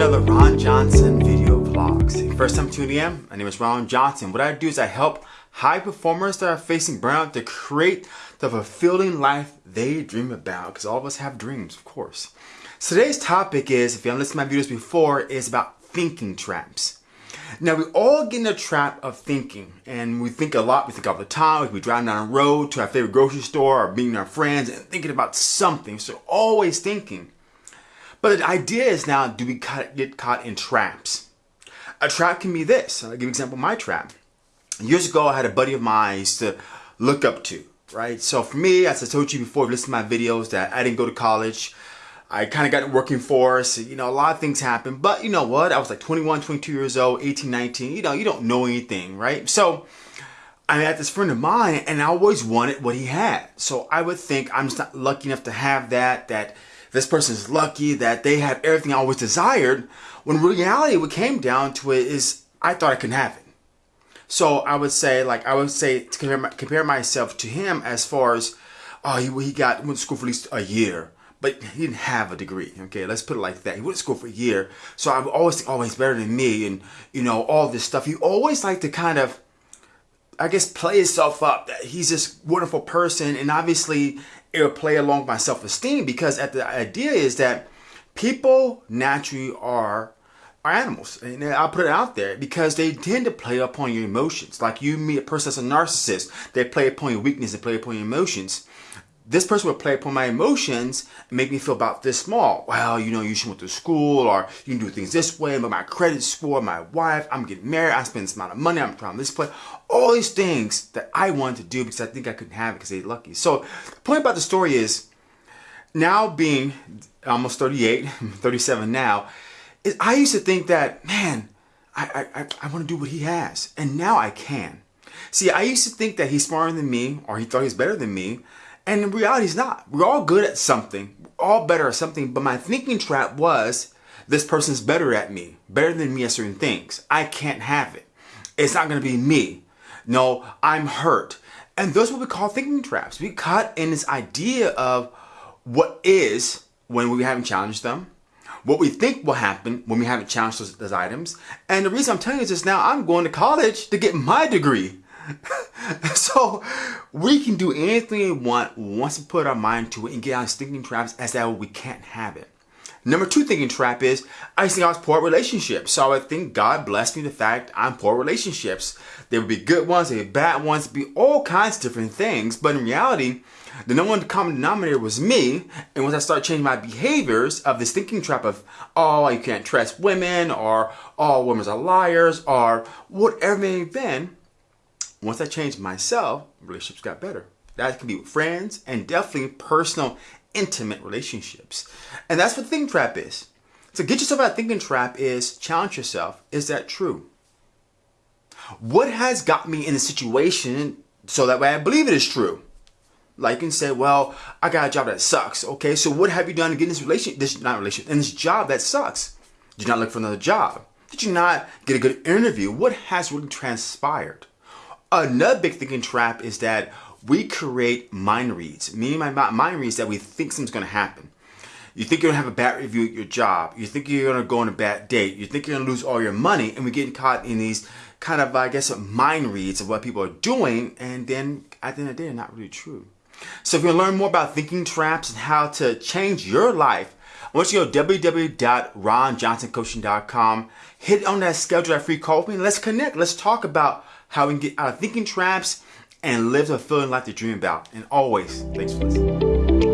another Ron Johnson video vlogs. First time tuning in, my name is Ron Johnson. What I do is I help high performers that are facing burnout to create the fulfilling life they dream about. Because all of us have dreams, of course. So today's topic is, if you haven't listened to my videos before, is about thinking traps. Now we all get in a trap of thinking and we think a lot, we think all the time, we be driving down the road to our favorite grocery store or meeting our friends and thinking about something. So always thinking. But the idea is now, do we get caught in traps? A trap can be this. I'll give you an example my trap. Years ago, I had a buddy of mine to look up to, right? So for me, as I told you before, listen to my videos, that I didn't go to college. I kind of got in working force. You know, a lot of things happened. But you know what? I was like 21, 22 years old, 18, 19. You know, you don't know anything, right? So I had this friend of mine and I always wanted what he had. So I would think I'm just not lucky enough to have that, that this person is lucky that they have everything I always desired. When reality, what came down to it is I thought I couldn't have it. So I would say, like, I would say to compare, compare myself to him as far as, oh, he, he got went to school for at least a year, but he didn't have a degree. Okay, let's put it like that. He went to school for a year, so I would always think, oh, better than me, and you know all this stuff. He always like to kind of I guess play himself up that he's this wonderful person and obviously it will play along my self-esteem because at the idea is that people naturally are are animals. And I'll put it out there because they tend to play upon your emotions. Like you meet a person that's a narcissist they play upon your weakness they play upon your emotions this person would play upon my emotions and make me feel about this small. Well, you know, you should went to school or you can do things this way, but my credit score, my wife, I'm getting married, I spend this amount of money, I'm trying this play. All these things that I wanted to do because I think I couldn't have it because they're lucky. So the point about the story is now being almost 38, 37 now, is I used to think that, man, I, I, I want to do what he has. And now I can. See, I used to think that he's smarter than me or he thought he's better than me. And in reality, it's not. We're all good at something. We're all better at something. But my thinking trap was, this person's better at me, better than me at certain things. I can't have it. It's not going to be me. No, I'm hurt. And those what we call thinking traps. We caught in this idea of what is when we haven't challenged them, what we think will happen when we haven't challenged those, those items. And the reason I'm telling you this is now, I'm going to college to get my degree. so we can do anything we want once we put our mind to it and get out of thinking traps as that we can't have it. Number two thinking trap is I think I was poor relationships. So I think God blessed me the fact I'm poor relationships. There would be good ones, there would be bad ones, be all kinds of different things. But in reality, the number one common denominator was me. And once I started changing my behaviors of this thinking trap of, oh, you can't trust women, or oh, women are liars, or whatever it may have been, once I changed myself, relationships got better. That can be with friends and definitely personal, intimate relationships. And that's what the thinking trap is. So get yourself out of thinking trap is challenge yourself. Is that true? What has got me in a situation so that way I believe it is true? Like you can say, well, I got a job that sucks. Okay, so what have you done to get in this relationship, this not relationship, in this job that sucks? Did you not look for another job? Did you not get a good interview? What has really transpired? Another big thinking trap is that we create mind reads. Meaning my mind reads that we think something's going to happen. You think you're going to have a bad review at your job. You think you're going to go on a bad date. You think you're going to lose all your money. And we get caught in these kind of, I guess, mind reads of what people are doing. And then at the end of the day, they're not really true. So if you want to learn more about thinking traps and how to change your life, I want you to go to www.ronjohnsoncoaching.com. Hit on that schedule that free call with me. Let's connect. Let's talk about how we can get out of thinking traps and live the feeling like to dream about. And always, thanks for listening.